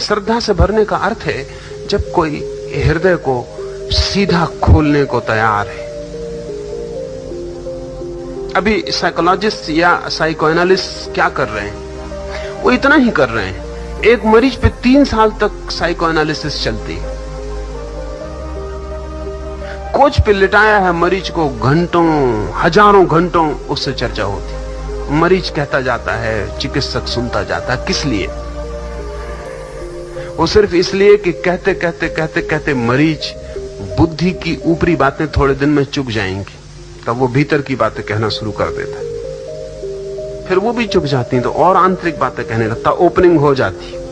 श्रद्धा से भरने का अर्थ है, जब कोई हृदय को सीधा खोलने को तैयार है। अभी साइकोलॉजिस्ट या साइकोएनालिस्ट क्या कर रहे हैं? वो इतना ही कर रहे हैं। एक मरीज़ पे तीन साल तक साइकोएनालिसिस चलती है। कोच पे लिटाया है मरीज़ को घंटों, हज़ारों घंटों उससे चर्चा होती मरीज़ कहता जाता है, चिकित्सक सुनता जाता है, किस लिए? वो सिर्फ़ इसलिए कि कहते कहते कहते कहते मरीज़ बुद्धि की ऊपरी बातें थोड़े दिन में चुक जाएँगी। तब वो भीतर की बातें कहना शुरू कर देता है। फिर वो भी चुक जाती तो और आंतरिक बातें कहने लगता, ओपनिंग हो जाती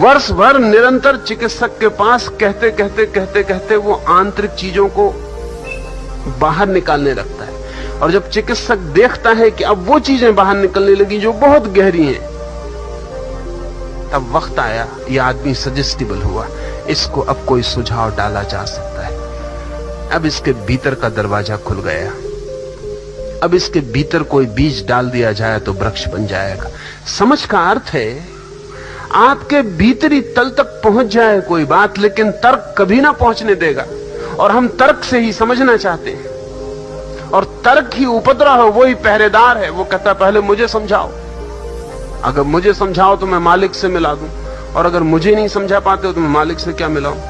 वर्ष भर निरंतर चिकित्सक के पास कहते कहते कहते कहते वो आंतरिक चीज़ों को बाहर निकालने लगता है। और जब चिकित्सक देखता है कि अब वो चीज़ें बाहर निकलने लगी जो बहुत गहरी हैं तब वक्त आया, ये आदमी सजेस्टिबल हुआ, इसको अब कोई सुझाव डाला जा सकता है। अब इसके भीतर का दरवाज़ा खुल गया। अब इसके भीतर कोई बीज डाल दिया जाए तो वृक्ष बन जाएगा। समझ का अर्थ है, आपके भीतरी तल तक पहुँच जाए कोई बात, लेकिन तर्क कभी ना पहुँचने देगा। और हम तर्क से ही समझना चाहते हैं। और तर्क ही उपद्रव है वही पहरेदार है। वो कहता पहले मुझे समझाओ। अगर मुझे समझाओ तो मैं मालिक से मिला दूँ। और अगर मुझे नहीं समझा पाते हो तो मैं मालिक से क्या मिलाऊं?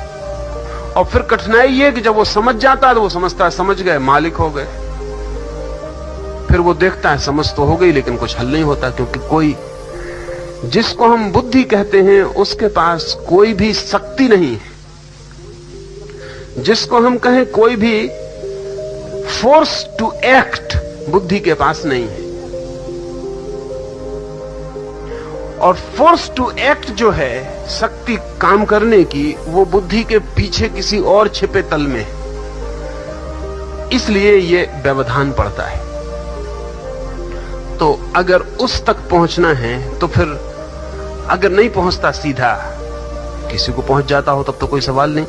और फिर कठिनाई ये कि जब वो समझ जाता है तो वो समझता है, समझ गए, मालिक हो गए। फिर वो देखता है, समझ तो हो गई, लेकिन कुछ हल नहीं होता, क्योंकि कोई जिसको हम बुद्धि कहते हैं, उसके पास कोई भी शक्ति नहीं है। जिसको हम कहें कोई भी फोर्स टू एक्ट बुद्धि के पास नहीं है। और फोर्स टू एक्ट जो है, शक्ति काम करने की, वो बुद्धि के पीछे किसी और छिपे तल में इसलिए ये व्यवधान पड़ता है। तो अगर उस तक पहुँचना है तो फिर अगर नहीं पहुँचता सीधा, किसी को पहुँच जाता हो, तब तो कोई सवाल नहीं।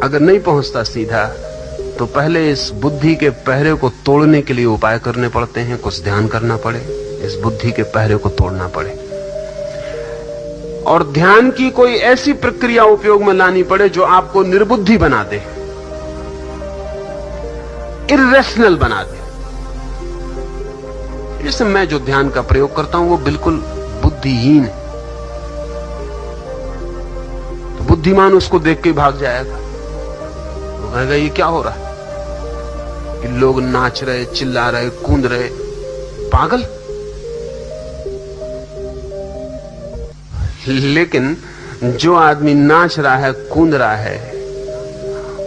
अगर नहीं पहुँचता सीधा तो पहले इस बुद्धि के पहरे को तोड़ने के लिए उपाय करने पड़ते हैं, कुछ ध्यान करना पड़े। इस बुद्धि के पहरे को तोड़ना पड़े। और ध्यान की कोई ऐसी प्रक्रिया उपयोग में लानी पड़े जो आपको निर्बुद्धि बना दे। इरेशनल बना दे। जैसे मैं जो ध्यान का प्रयोग करता हूँ, वो बिल्कुल बुद्धिहीन है। तो बुद्धिमान उसको देख के भाग जाएगा। वो कहेगा, ये क्या हो रहा है? कि लोग नाच रहे, चिल्ला रहे, कूद रहे। पागल? लेकिन जो आदमी नाच रहा है, कूद रहा है,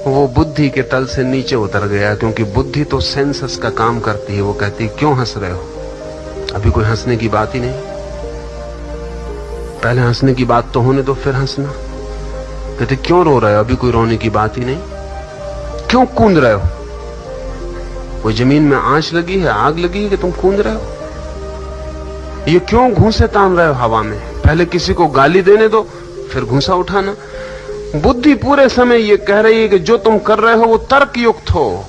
वो बुद्धि के तल से नीचे उतर गया, क्योंकि बुद्धि तो सेंसस का काम करती है। वो कहती है, क्यों हंस रहे हो? अभी कोई हंसने की बात ही नहीं। पहले हंसने की बात तो होने दो, फिर हंसना। कहते, क्यों रो रहे हो? अभी कोई रोने की बात ही नहीं। क्यों कूद रहे हो? कोई ज़मीन में आँच लगी है, आग लगी है कि तुम कूद रहे हो? ये क्यों घूसे तान रहे हो हवा में? पहले किसी को गाली देने दो, फिर घूसा उठाना। बुद्धि पूरे समय ये कह रही है कि जो तुम कर रहे हो वो तर्क युक्त हो।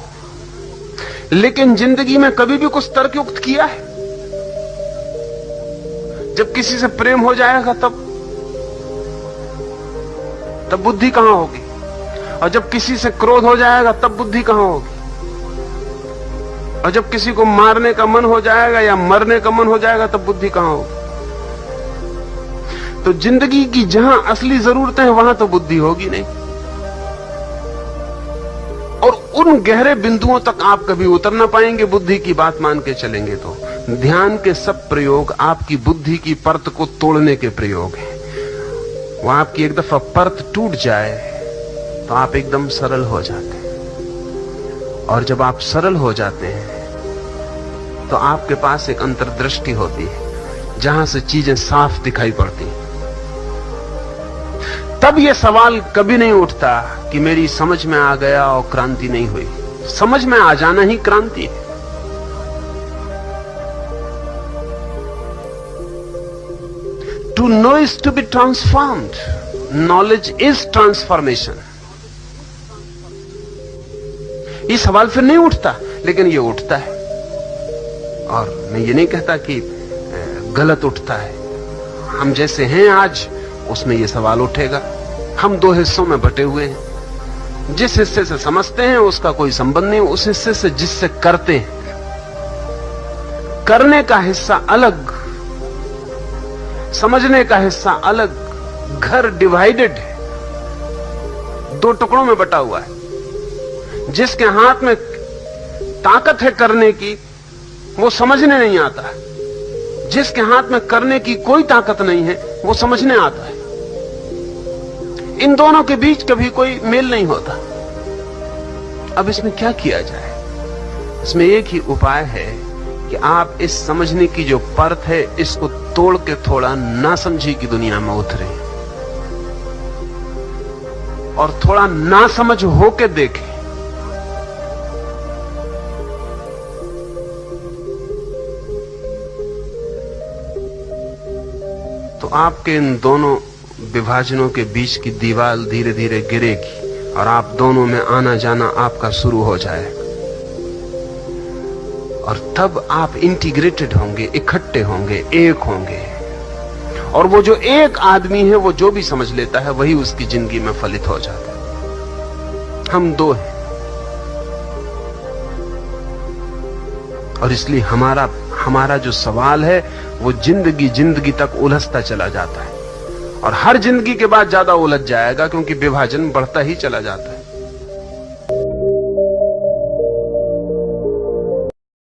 लेकिन ज़िंदगी में कभी भी कुछ तर्क युक्त किया है? जब किसी से प्रेम हो जाएगा तब तब बुद्धि कहाँ होगी? और जब किसी से क्रोध हो जाएगा तब बुद्धि कहाँ होगी? और जब किसी को मारने का मन हो जाएगा या मरने का मन हो जाएगा, तब बुद्धि कहाँ होगी? तो ज़िंदगी की जहाँ असली जरूरतें हैं, वहाँ तो बुद्धि होगी नहीं। और उन गहरे बिंदुओं तक आप कभी उतर ना पाएँगे, बुद्धि की बात मान के चलेंगे तो। ध्यान के सब प्रयोग आपकी बुद्धि की परत को तोड़ने के प्रयोग हैं। वहाँ आपकी एक दफ़ा परत टूट जाए तो आप एकदम सरल हो जाते हैं। और जब आप सरल हो जाते हैं तो आपके पास एक अंतर्दृष्टि होती है, जहाँ से चीज़ें साफ़ दिखाई पड़ती तब यह सवाल कभी नहीं उठता कि मेरी समझ में आ गया और क्रांति नहीं हुई। समझ में आ जाना ही क्रांति है। To know is to be transformed knowledge is transformation ये सवाल फिर नहीं उठता, लेकिन ये उठता है। और मैं ये नहीं कहता कि गलत उठता है। हम जैसे हैं आज, उसमें यह सवाल उठेगा। हम दो हिस्सों में बटे हुए हैं। जिस हिस्से से समझते हैं, उसका कोई संबंध नहीं, उस हिस्से से जिससे करते हैं। करने का हिस्सा अलग, समझने का हिस्सा अलग, घर डिवाइडेड है। दो टुकड़ों में बटा हुआ है। जिसके हाथ में ताकत है करने की, वो समझने नहीं आता है। जिसके हाथ में करने की कोई ताकत नहीं है, वो समझने आता है। इन दोनों के बीच कभी कोई मेल नहीं होता। अब इसमें क्या किया जाए? इसमें एक ही उपाय है कि आप इस समझने की जो परत है, इसको तोड़ के थोड़ा ना समझी की दुनिया में उतरे। और थोड़ा ना समझ होके देखें। आपके इन दोनों विभाजनों के बीच की दीवार धीरे धीरे गिरेगी और आप दोनों में आना जाना आपका शुरू हो जाएगा। और तब आप इंटीग्रेटेड होंगे, इकट्ठे होंगे, एक होंगे। और वो जो एक आदमी है, वो जो भी समझ लेता है, वही उसकी ज़िंदगी में फलित हो जाता है। हम दो हैं। और इसलिए हमारा हमारा जो सवाल है, वो ज़िंदगी ज़िंदगी तक उलझता चला जाता है। और हर ज़िंदगी के बाद ज़्यादा उलझ जाएगा, क्योंकि विभाजन बढ़ता ही चला जाता है।